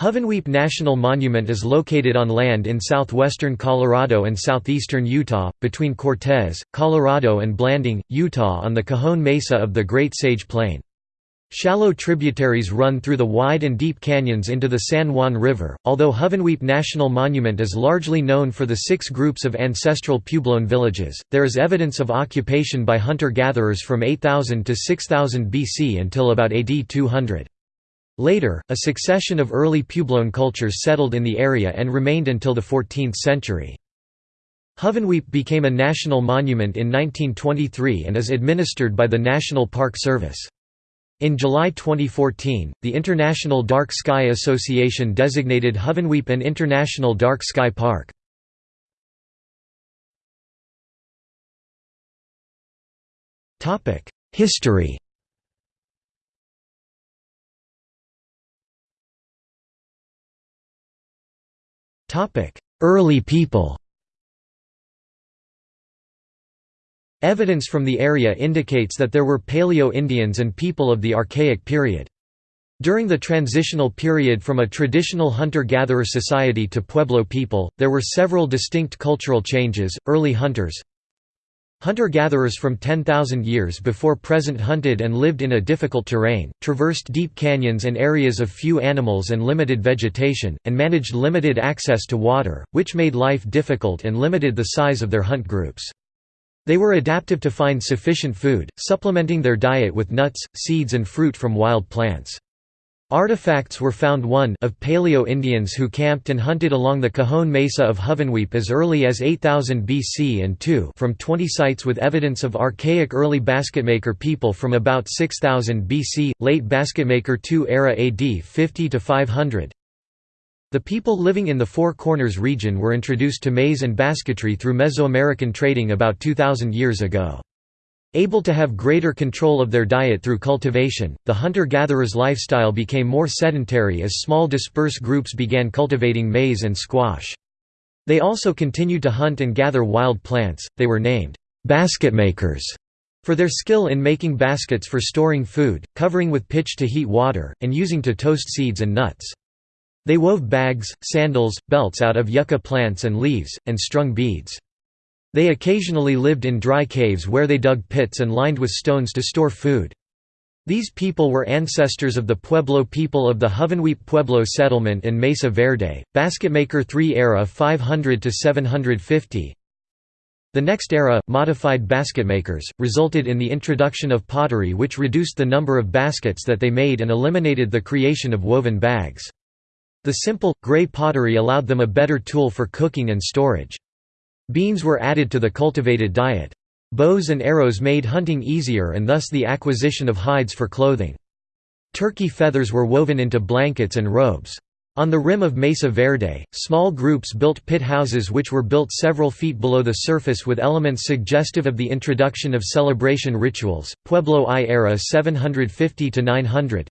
Hovenweep National Monument is located on land in southwestern Colorado and southeastern Utah, between Cortez, Colorado and Blanding, Utah on the Cajon Mesa of the Great Sage Plain. Shallow tributaries run through the wide and deep canyons into the San Juan River. Although Hovenweep National Monument is largely known for the six groups of ancestral Puebloan villages, there is evidence of occupation by hunter gatherers from 8000 to 6000 BC until about AD 200. Later, a succession of early Puebloan cultures settled in the area and remained until the 14th century. Hovenweep became a national monument in 1923 and is administered by the National Park Service. In July 2014, the International Dark Sky Association designated Hovenweep an International Dark Sky Park. History Early people Evidence from the area indicates that there were Paleo-Indians and people of the Archaic period. During the transitional period from a traditional hunter-gatherer society to Pueblo people, there were several distinct cultural changes. Early hunters, Hunter-gatherers from 10,000 years before present hunted and lived in a difficult terrain, traversed deep canyons and areas of few animals and limited vegetation, and managed limited access to water, which made life difficult and limited the size of their hunt groups. They were adaptive to find sufficient food, supplementing their diet with nuts, seeds and fruit from wild plants. Artifacts were found one of Paleo-Indians who camped and hunted along the Cajon Mesa of Hovenweep as early as 8000 BC and two from 20 sites with evidence of archaic early basketmaker people from about 6000 BC, late basketmaker II era AD 50 to 500. The people living in the Four Corners region were introduced to maize and basketry through Mesoamerican trading about 2000 years ago. Able to have greater control of their diet through cultivation, the hunter-gatherer's lifestyle became more sedentary as small dispersed groups began cultivating maize and squash. They also continued to hunt and gather wild plants, they were named basketmakers for their skill in making baskets for storing food, covering with pitch to heat water, and using to toast seeds and nuts. They wove bags, sandals, belts out of yucca plants and leaves, and strung beads. They occasionally lived in dry caves where they dug pits and lined with stones to store food. These people were ancestors of the Pueblo people of the Hovenweep Pueblo settlement in Mesa Verde, Basketmaker III era 500 to 750. The next era, modified basketmakers, resulted in the introduction of pottery which reduced the number of baskets that they made and eliminated the creation of woven bags. The simple, gray pottery allowed them a better tool for cooking and storage. Beans were added to the cultivated diet. Bows and arrows made hunting easier and thus the acquisition of hides for clothing. Turkey feathers were woven into blankets and robes. On the rim of Mesa Verde, small groups built pit houses which were built several feet below the surface with elements suggestive of the introduction of celebration rituals. Pueblo I era 750 to 900.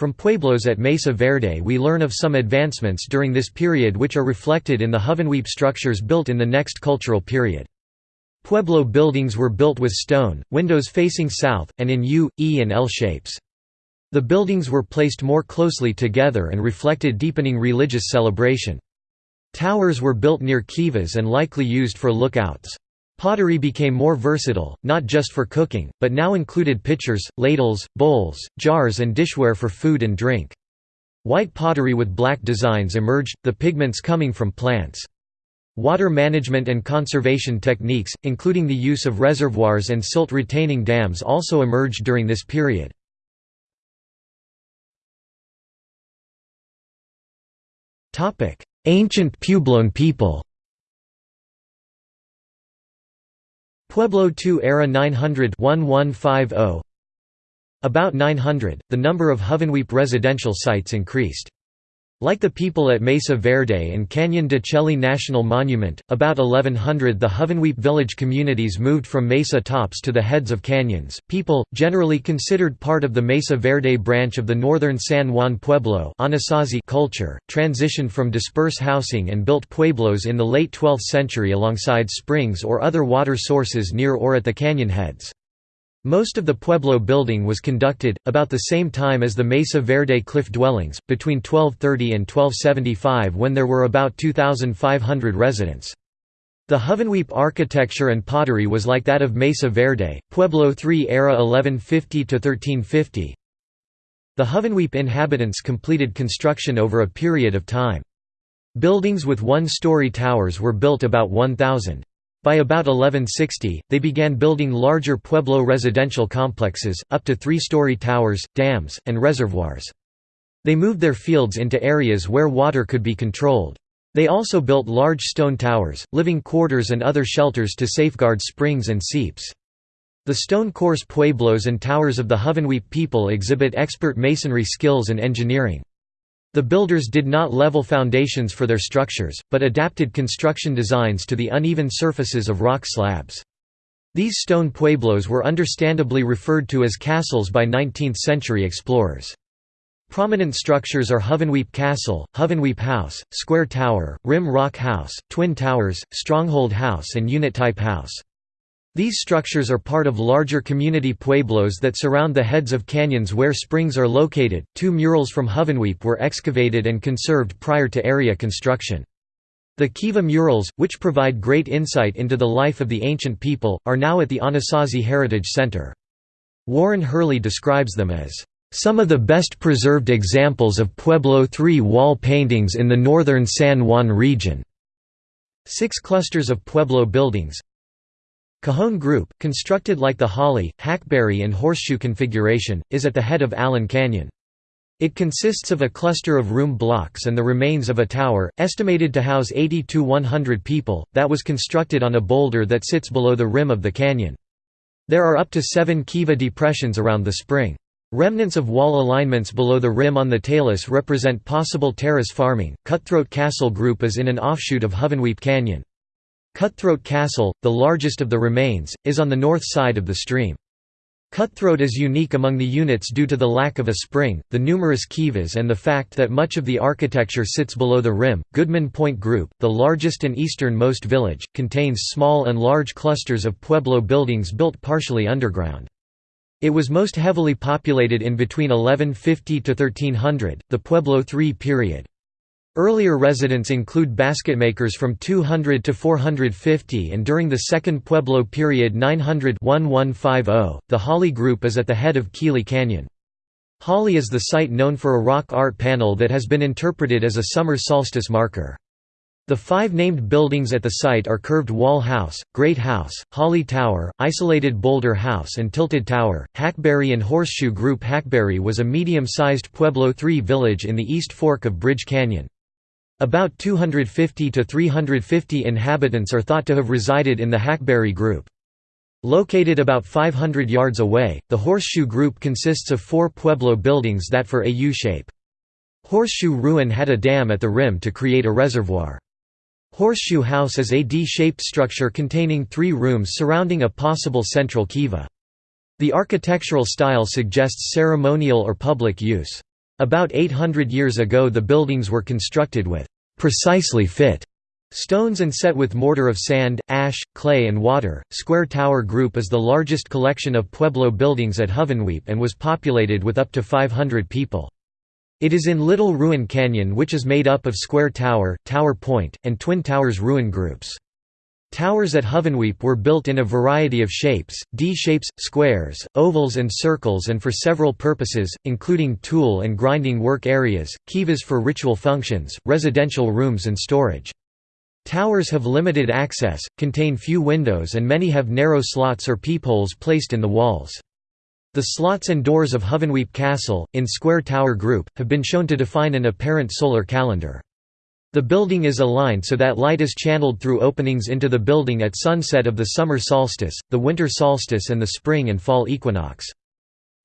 From pueblos at Mesa Verde we learn of some advancements during this period which are reflected in the Hovenweep structures built in the next cultural period. Pueblo buildings were built with stone, windows facing south, and in U, E and L shapes. The buildings were placed more closely together and reflected deepening religious celebration. Towers were built near kivas and likely used for lookouts. Pottery became more versatile, not just for cooking, but now included pitchers, ladles, bowls, jars and dishware for food and drink. White pottery with black designs emerged, the pigments coming from plants. Water management and conservation techniques, including the use of reservoirs and silt retaining dams also emerged during this period. Ancient Puebloan people Pueblo II era 900 1150 About 900, the number of Hovenweep residential sites increased. Like the people at Mesa Verde and Canyon de Chelly National Monument, about 1100 the Hovenweep village communities moved from mesa tops to the heads of canyons. People, generally considered part of the Mesa Verde branch of the northern San Juan Pueblo culture, transitioned from disperse housing and built pueblos in the late 12th century alongside springs or other water sources near or at the canyon heads. Most of the Pueblo building was conducted, about the same time as the Mesa Verde cliff dwellings, between 1230 and 1275 when there were about 2,500 residents. The Hovenweep architecture and pottery was like that of Mesa Verde, Pueblo III era 1150–1350. The Hovenweep inhabitants completed construction over a period of time. Buildings with one-story towers were built about 1,000. By about 1160, they began building larger Pueblo residential complexes, up to three-story towers, dams, and reservoirs. They moved their fields into areas where water could be controlled. They also built large stone towers, living quarters and other shelters to safeguard springs and seeps. The stone course pueblos and towers of the Hovenweep people exhibit expert masonry skills and engineering. The builders did not level foundations for their structures, but adapted construction designs to the uneven surfaces of rock slabs. These stone pueblos were understandably referred to as castles by 19th-century explorers. Prominent structures are Hovenweep Castle, Hovenweep House, Square Tower, Rim Rock House, Twin Towers, Stronghold House and Unit-type House. These structures are part of larger community pueblos that surround the heads of canyons where springs are located. Two murals from Hovenweep were excavated and conserved prior to area construction. The Kiva murals, which provide great insight into the life of the ancient people, are now at the Anasazi Heritage Center. Warren Hurley describes them as some of the best preserved examples of Pueblo III wall paintings in the northern San Juan region. Six clusters of Pueblo buildings, Cajon Group, constructed like the Holly, Hackberry and Horseshoe configuration, is at the head of Allen Canyon. It consists of a cluster of room blocks and the remains of a tower, estimated to house 80 to 100 people, that was constructed on a boulder that sits below the rim of the canyon. There are up to seven kiva depressions around the spring. Remnants of wall alignments below the rim on the talus represent possible terrace farming. Cutthroat Castle Group is in an offshoot of Hovenweep Canyon. Cutthroat Castle, the largest of the remains, is on the north side of the stream. Cutthroat is unique among the units due to the lack of a spring, the numerous kivas and the fact that much of the architecture sits below the rim. Goodman Point Group, the largest and easternmost village, contains small and large clusters of pueblo buildings built partially underground. It was most heavily populated in between 1150 to 1300, the Pueblo III period. Earlier residents include basketmakers from 200 to 450 and during the Second Pueblo period 900–1150, the Holly Group is at the head of Keeley Canyon. Holly is the site known for a rock art panel that has been interpreted as a summer solstice marker. The five named buildings at the site are Curved Wall House, Great House, Holly Tower, Isolated Boulder House and Tilted Tower. Hackberry and Horseshoe Group Hackberry was a medium-sized Pueblo III village in the East Fork of Bridge Canyon. About 250 to 350 inhabitants are thought to have resided in the Hackberry group. Located about 500 yards away, the Horseshoe Group consists of four Pueblo buildings that for a U-shape. Horseshoe Ruin had a dam at the rim to create a reservoir. Horseshoe House is a D-shaped structure containing three rooms surrounding a possible central kiva. The architectural style suggests ceremonial or public use. About 800 years ago the buildings were constructed with precisely fit stones and set with mortar of sand, ash, clay and water. Square Tower Group is the largest collection of Pueblo buildings at Hovenweep and was populated with up to 500 people. It is in Little Ruin Canyon which is made up of Square Tower, Tower Point, and Twin Towers ruin groups. Towers at Hovenweep were built in a variety of shapes, D-shapes, squares, ovals and circles and for several purposes, including tool and grinding work areas, kivas for ritual functions, residential rooms and storage. Towers have limited access, contain few windows and many have narrow slots or peepholes placed in the walls. The slots and doors of Hovenweep Castle, in Square Tower Group, have been shown to define an apparent solar calendar. The building is aligned so that light is channeled through openings into the building at sunset of the summer solstice, the winter solstice and the spring and fall equinox.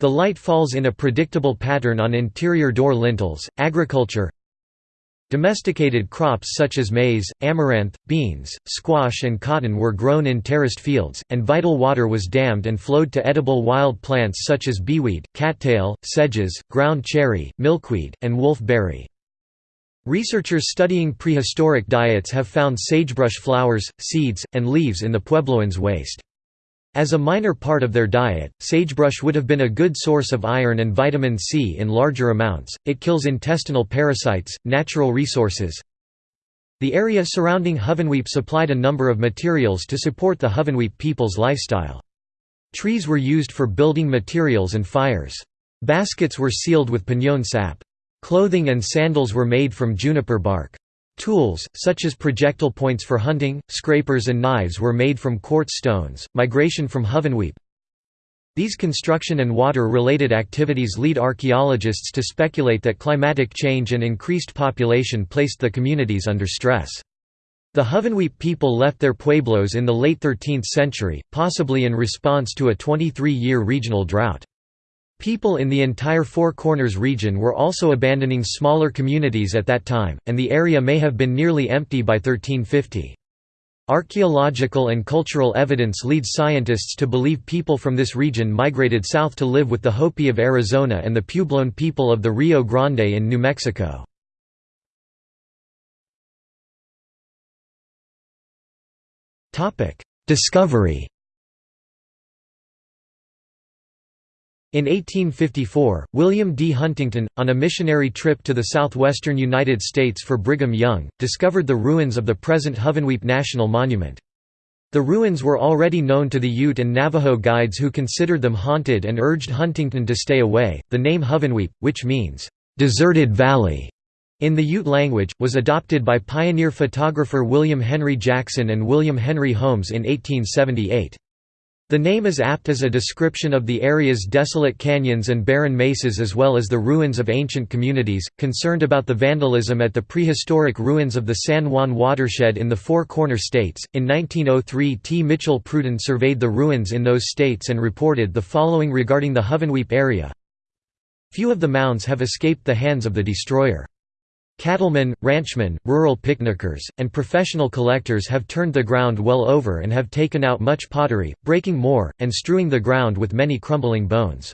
The light falls in a predictable pattern on interior door lintels. Agriculture Domesticated crops such as maize, amaranth, beans, squash and cotton were grown in terraced fields, and vital water was dammed and flowed to edible wild plants such as beeweed, cattail, sedges, ground cherry, milkweed, and wolfberry. Researchers studying prehistoric diets have found sagebrush flowers, seeds, and leaves in the Puebloans' waste. As a minor part of their diet, sagebrush would have been a good source of iron and vitamin C in larger amounts. It kills intestinal parasites, natural resources. The area surrounding Hovenweep supplied a number of materials to support the Hovenweep people's lifestyle. Trees were used for building materials and fires. Baskets were sealed with piñón sap. Clothing and sandals were made from juniper bark. Tools, such as projectile points for hunting, scrapers and knives were made from quartz stones. Migration from Hovenweep These construction and water-related activities lead archaeologists to speculate that climatic change and increased population placed the communities under stress. The Hovenweep people left their pueblos in the late 13th century, possibly in response to a 23-year regional drought. People in the entire Four Corners region were also abandoning smaller communities at that time, and the area may have been nearly empty by 1350. Archaeological and cultural evidence leads scientists to believe people from this region migrated south to live with the Hopi of Arizona and the Puebloan people of the Rio Grande in New Mexico. Discovery In 1854, William D. Huntington, on a missionary trip to the southwestern United States for Brigham Young, discovered the ruins of the present Hovenweep National Monument. The ruins were already known to the Ute and Navajo guides who considered them haunted and urged Huntington to stay away. The name Hovenweep, which means, deserted valley, in the Ute language, was adopted by pioneer photographer William Henry Jackson and William Henry Holmes in 1878. The name is apt as a description of the area's desolate canyons and barren mesas as well as the ruins of ancient communities, concerned about the vandalism at the prehistoric ruins of the San Juan watershed in the Four Corner States. In 1903 T. Mitchell Prudden surveyed the ruins in those states and reported the following regarding the Hovenweep area. Few of the mounds have escaped the hands of the destroyer. Cattlemen, ranchmen, rural picnickers, and professional collectors have turned the ground well over and have taken out much pottery, breaking more, and strewing the ground with many crumbling bones.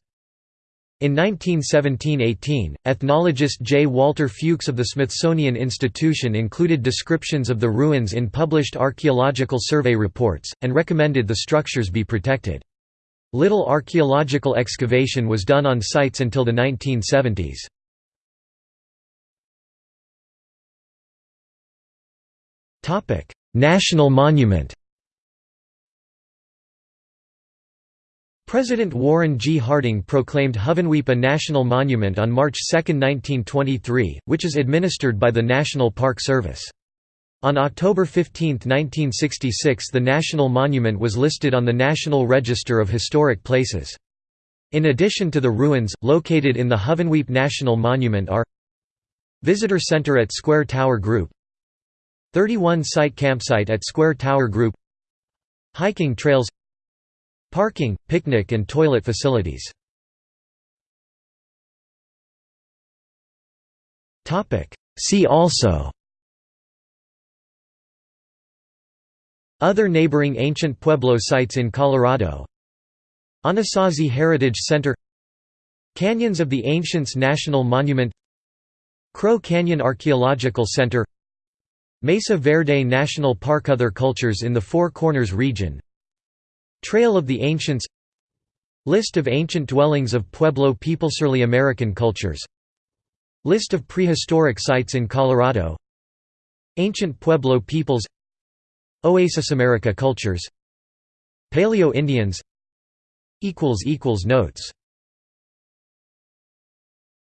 In 1917–18, ethnologist J. Walter Fewkes of the Smithsonian Institution included descriptions of the ruins in published archaeological survey reports, and recommended the structures be protected. Little archaeological excavation was done on sites until the 1970s. National monument President Warren G. Harding proclaimed Hovenweep a national monument on March 2, 1923, which is administered by the National Park Service. On October 15, 1966 the national monument was listed on the National Register of Historic Places. In addition to the ruins, located in the Hovenweep National Monument are Visitor Center at Square Tower Group 31 site campsite at Square Tower Group Hiking trails Parking, picnic and toilet facilities. See also Other neighboring ancient Pueblo sites in Colorado Anasazi Heritage Center Canyons of the Ancients National Monument Crow Canyon Archaeological Center Mesa Verde National Park Other cultures in the Four Corners region. Trail of the Ancients. List of ancient dwellings of Pueblo people Early American cultures. List of prehistoric sites in Colorado. Ancient Pueblo peoples. Oasis America cultures. Paleo Indians. Notes